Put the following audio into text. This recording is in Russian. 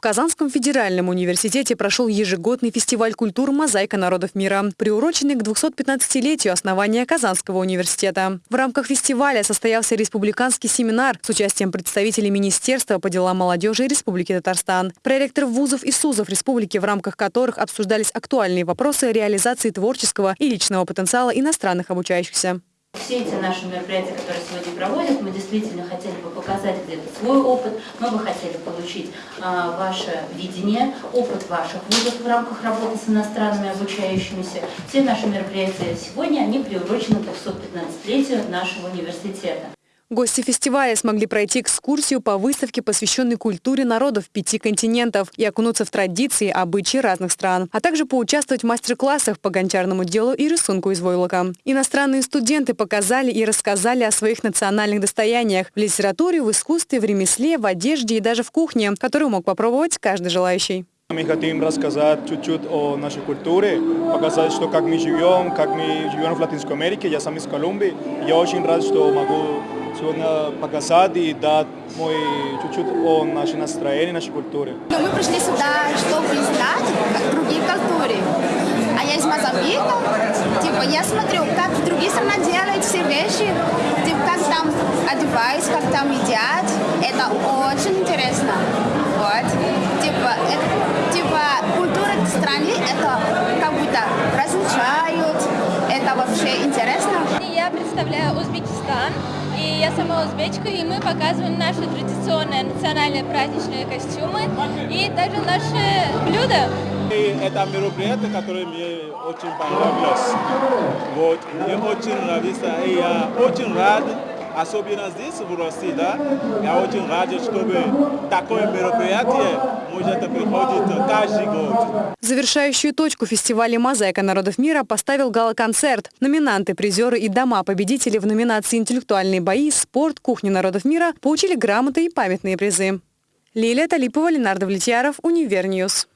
В Казанском федеральном университете прошел ежегодный фестиваль культур «Мозаика народов мира», приуроченный к 215-летию основания Казанского университета. В рамках фестиваля состоялся республиканский семинар с участием представителей Министерства по делам молодежи Республики Татарстан, проректоров вузов и СУЗов республики, в рамках которых обсуждались актуальные вопросы реализации творческого и личного потенциала иностранных обучающихся. Все эти наши мероприятия, которые сегодня проводят, мы действительно хотели бы показать где-то свой опыт, мы бы хотели получить а, ваше видение, опыт ваших вузов в рамках работы с иностранными обучающимися. Все наши мероприятия сегодня, они приурочены к 215-летию нашего университета. Гости фестиваля смогли пройти экскурсию по выставке, посвященной культуре народов пяти континентов и окунуться в традиции, обычаи разных стран, а также поучаствовать в мастер-классах по гончарному делу и рисунку из войлока. Иностранные студенты показали и рассказали о своих национальных достояниях в литературе, в искусстве, в ремесле, в одежде и даже в кухне, которую мог попробовать каждый желающий. Мы хотим рассказать чуть-чуть о нашей культуре, показать, что как мы живем, как мы живем в Латинской Америке. Я сам из Колумбии. Я очень рад, что могу сегодня показать и дать мой чуть-чуть о нашей настроении, нашей культуре. Мы пришли сюда, чтобы знать другие культуры. А я из Мозамбика. Типа, я смотрю, как другие страны делают все вещи, типа, как там одеваются, как там едят. Это очень интересно. Вот. Типа, это, типа культура страны, это как будто различают. Это вообще интересно. Я представляю Узбекистан. Я сама узбечка, и мы показываем наши традиционные национальные праздничные костюмы и также наши блюда. И это мероприятие, которое мне очень понравилось. Вот, мне очень нравится, и я очень рад особенно здесь, в России, да, я очень рад, чтобы такое мероприятие может приходить каждый год. Завершающую точку фестиваля «Мозаика народов мира» поставил гала-концерт. Номинанты, призеры и дома победители в номинации «Интеллектуальные бои», «Спорт», «Кухня народов мира» получили грамоты и памятные призы. Лилия Талипова, Ленардо Влетьяров, Универньюз.